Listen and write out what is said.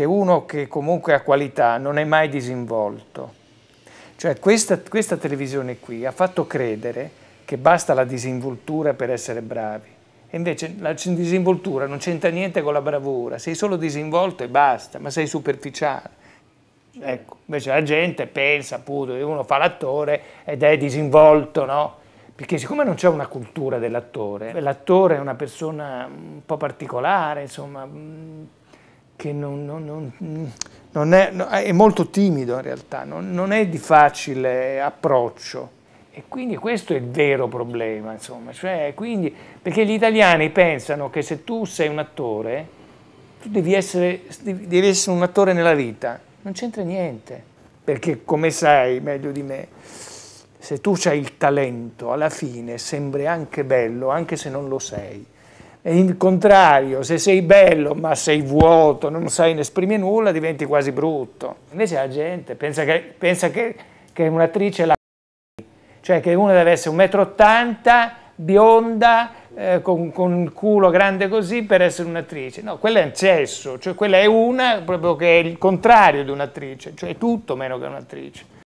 che uno che comunque ha qualità non è mai disinvolto. Cioè questa, questa televisione qui ha fatto credere che basta la disinvoltura per essere bravi. E invece la disinvoltura non c'entra niente con la bravura, sei solo disinvolto e basta, ma sei superficiale. Ecco, invece la gente pensa appunto che uno fa l'attore ed è disinvolto, no? Perché siccome non c'è una cultura dell'attore, l'attore è una persona un po' particolare, insomma, che non, non, non, non è, è, molto timido in realtà, non, è di facile approccio. E quindi questo è il vero problema, insomma, cioè, quindi, perché gli italiani pensano che se tu sei un attore, tu devi essere, devi essere un attore nella vita, non c'entra niente, perché come sai meglio di me, se tu hai il talento, alla fine sembri anche bello, anche se non lo sei. E il contrario, se sei bello ma sei vuoto, non sai ne esprimi nulla, diventi quasi brutto. Invece la gente pensa che, pensa che, che un'attrice la cioè che una deve essere 1,80 m, bionda, eh, con, con, il culo grande così per essere un'attrice. No, quella è un cesso, cioè quella è una proprio che è il contrario di un'attrice, cioè tutto meno che un'attrice.